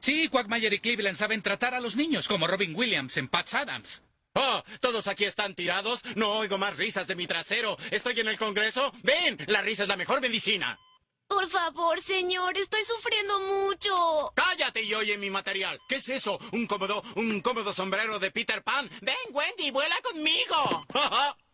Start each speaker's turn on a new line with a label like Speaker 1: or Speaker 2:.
Speaker 1: Sí, Quagmire y Cleveland saben tratar a los niños, como Robin Williams en Patch Adams.
Speaker 2: Oh, todos aquí están tirados. No oigo más risas de mi trasero. ¿Estoy en el Congreso? Ven, la risa es la mejor medicina.
Speaker 3: Por favor, señor, estoy sufriendo mucho.
Speaker 2: Cállate y oye mi material. ¿Qué es eso? ¿Un cómodo, un cómodo sombrero de Peter Pan? Ven, Wendy, vuela conmigo.